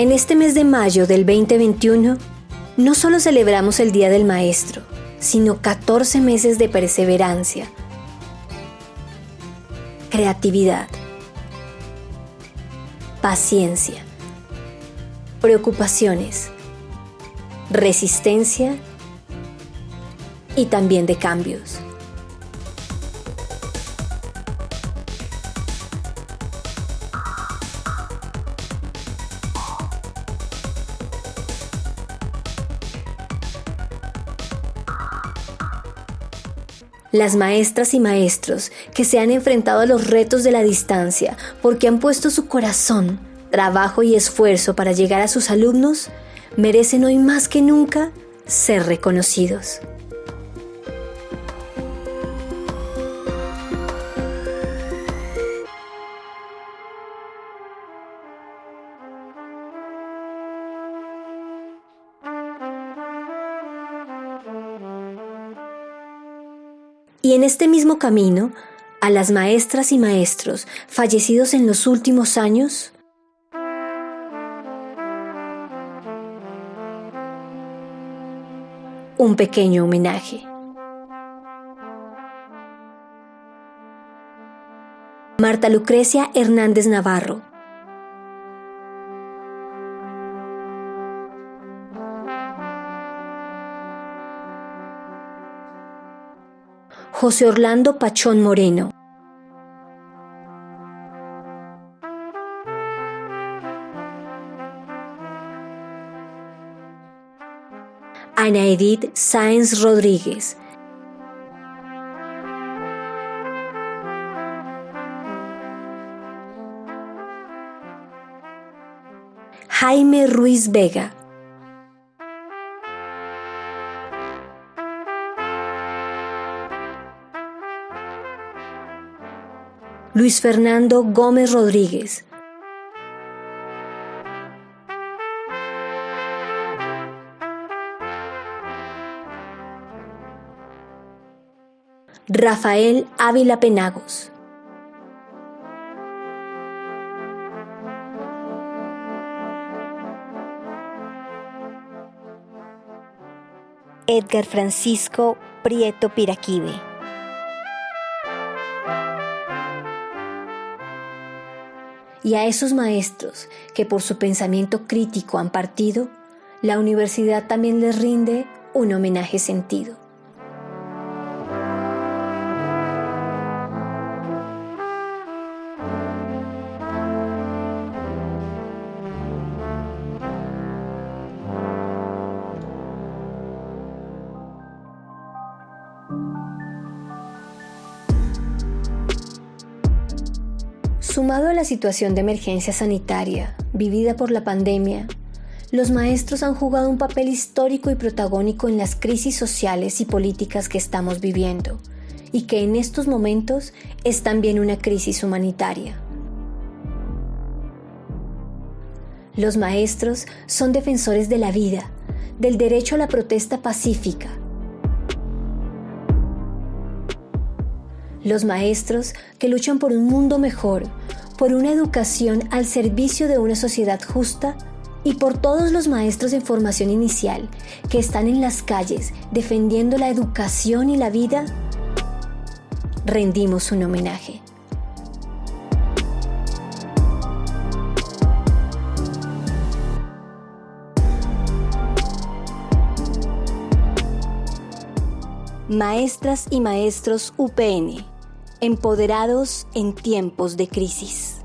En este mes de mayo del 2021, no solo celebramos el Día del Maestro, sino 14 meses de perseverancia, creatividad, paciencia, preocupaciones, resistencia y también de cambios. Las maestras y maestros que se han enfrentado a los retos de la distancia porque han puesto su corazón, trabajo y esfuerzo para llegar a sus alumnos, merecen hoy más que nunca ser reconocidos. Y en este mismo camino, a las maestras y maestros fallecidos en los últimos años, un pequeño homenaje. Marta Lucrecia Hernández Navarro. José Orlando Pachón Moreno. Ana Edith Sáenz Rodríguez. Jaime Ruiz Vega. Luis Fernando Gómez Rodríguez. Rafael Ávila Penagos. Edgar Francisco Prieto Piraquive. Y a esos maestros que por su pensamiento crítico han partido, la universidad también les rinde un homenaje sentido. Sumado a la situación de emergencia sanitaria vivida por la pandemia, los maestros han jugado un papel histórico y protagónico en las crisis sociales y políticas que estamos viviendo y que en estos momentos es también una crisis humanitaria. Los maestros son defensores de la vida, del derecho a la protesta pacífica. Los maestros que luchan por un mundo mejor, por una educación al servicio de una sociedad justa y por todos los maestros en formación inicial que están en las calles defendiendo la educación y la vida, rendimos un homenaje. Maestras y maestros UPN, empoderados en tiempos de crisis.